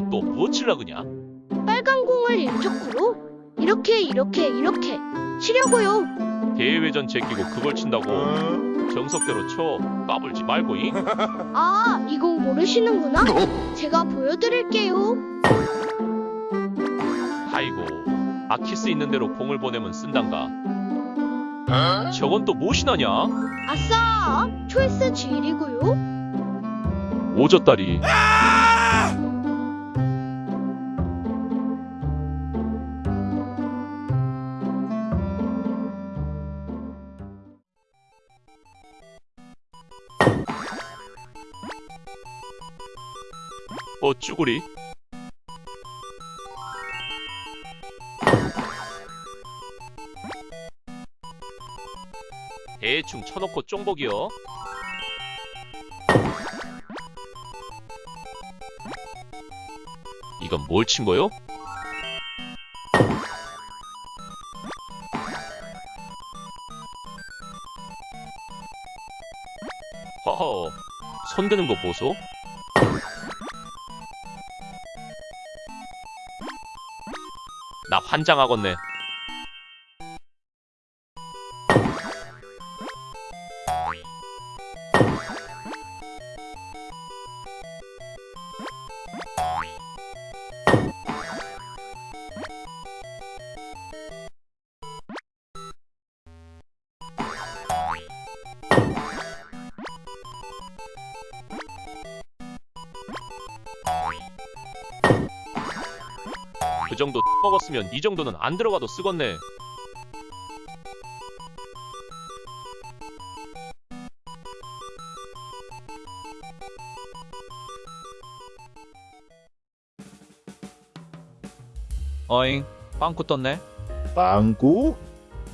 너 또 뭐 칠라 그냐? 빨간 공을 일적구로 이렇게 이렇게 이렇게 치려고요. 대회전 제끼고 그걸 친다고 정석대로 쳐 까불지 말고 이 아, 이 공 모르시는구나? 제가 보여드릴게요. 아이고 아키스 있는 대로 공을 보내면 쓴단가 저건 또 무엇이나냐? 아싸! 초이스 G1이고요. 오졌다리 어 쭈구리. 대충 쳐놓고 쫑복이요. 이건 뭘 친 거요? 허허 손드는 거 보소 나 환장하겠네 그 정도 먹었으면 이 정도는 안 들어가도 쓰겄네. 어잉 빵꾸 떴네? 빵꾸?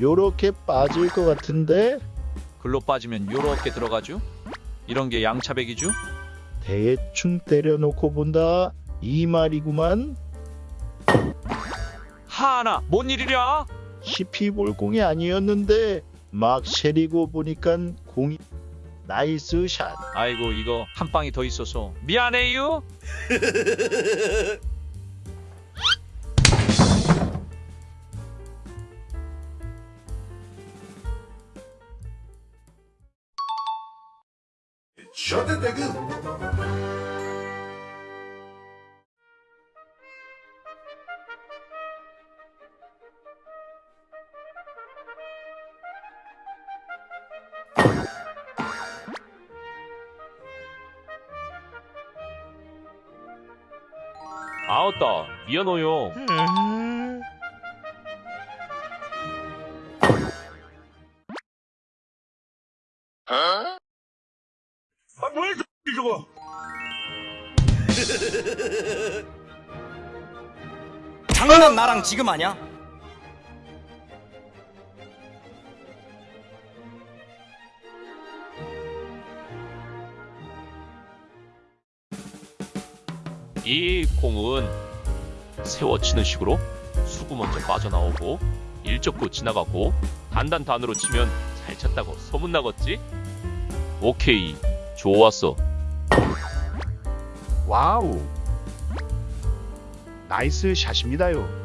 요렇게 빠질 것 같은데? 글로 빠지면 요렇게 들어가죠 이런 게 양차백이죠 대충 때려놓고 본다. 이 말이구만 하나 뭔 일이랴? 시피볼 공이 아니었는데 막 세리고 보니깐 공이 nice shot. 아이고 이거 한 방이 더 있어서. 미안해요. The nigga. 아웃다. 미안해요. 장난 나랑 지금 아냐? 이 공은 세워치는 식으로 수구 먼저 빠져나오고 일적구 지나가고 단단단으로 치면 잘 쳤다고 소문나겠지? 오케이 좋았어 와우. 나이스 샷입니다요.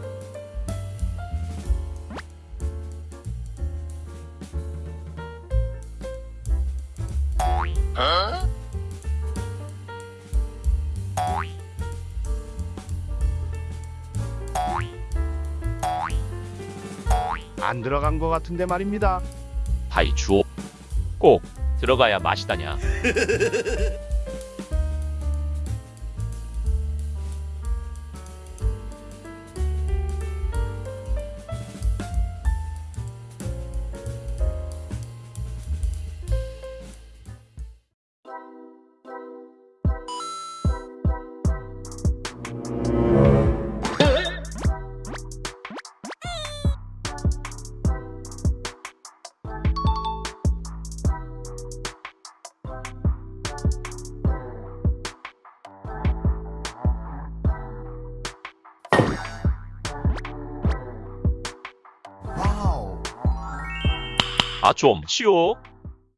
안 들어간 것 같은데 말입니다. 하이 주호 꼭 들어가야 맛이다냐 아 좀 쉬워